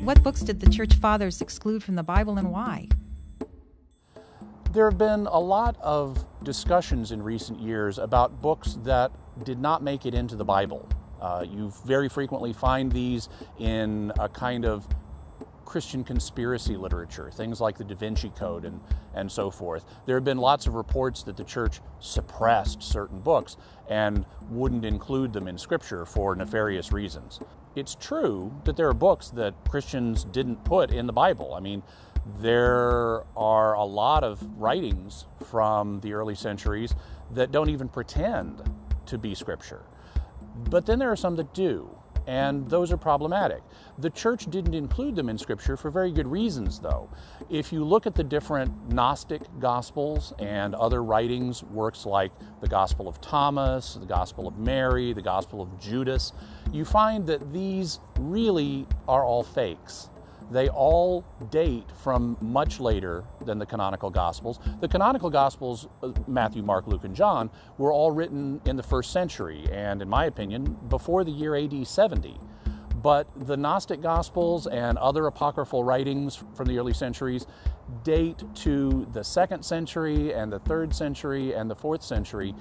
What books did the church fathers exclude from the Bible and why? There have been a lot of discussions in recent years about books that did not make it into the Bible. Uh, you very frequently find these in a kind of Christian conspiracy literature, things like the Da Vinci Code and, and so forth. There have been lots of reports that the church suppressed certain books and wouldn't include them in Scripture for nefarious reasons. It's true that there are books that Christians didn't put in the Bible. I mean, there are a lot of writings from the early centuries that don't even pretend to be scripture. But then there are some that do, and those are problematic. The church didn't include them in scripture for very good reasons, though. If you look at the different Gnostic gospels and other writings, works like the Gospel of Thomas, the Gospel of Mary, the Gospel of Judas, you find that these really are all fakes. They all date from much later than the canonical Gospels. The canonical Gospels, uh, Matthew, Mark, Luke, and John, were all written in the first century, and in my opinion, before the year AD 70. But the Gnostic Gospels and other apocryphal writings from the early centuries date to the second century and the third century and the fourth century,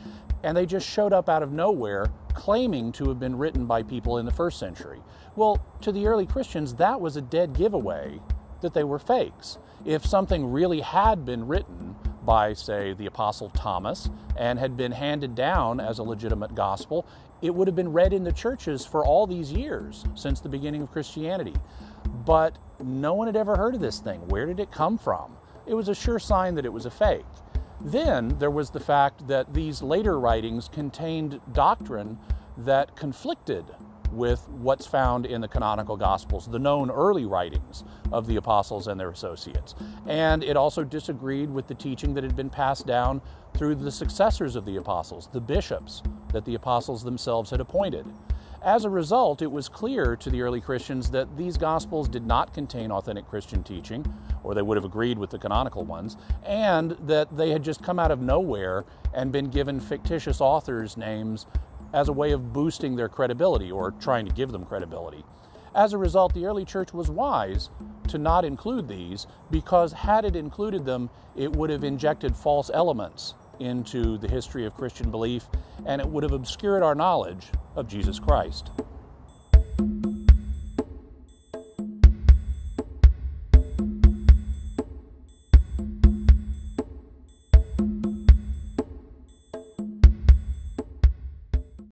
and they just showed up out of nowhere claiming to have been written by people in the first century. Well, to the early Christians, that was a dead giveaway that they were fakes. If something really had been written by, say, the Apostle Thomas and had been handed down as a legitimate gospel, it would have been read in the churches for all these years since the beginning of Christianity. But no one had ever heard of this thing. Where did it come from? It was a sure sign that it was a fake. Then there was the fact that these later writings contained doctrine that conflicted with what's found in the canonical Gospels, the known early writings of the apostles and their associates. And it also disagreed with the teaching that had been passed down through the successors of the apostles, the bishops that the apostles themselves had appointed. As a result, it was clear to the early Christians that these Gospels did not contain authentic Christian teaching, or they would have agreed with the canonical ones, and that they had just come out of nowhere and been given fictitious authors' names as a way of boosting their credibility or trying to give them credibility. As a result, the early church was wise to not include these because had it included them, it would have injected false elements into the history of Christian belief and it would have obscured our knowledge of Jesus Christ.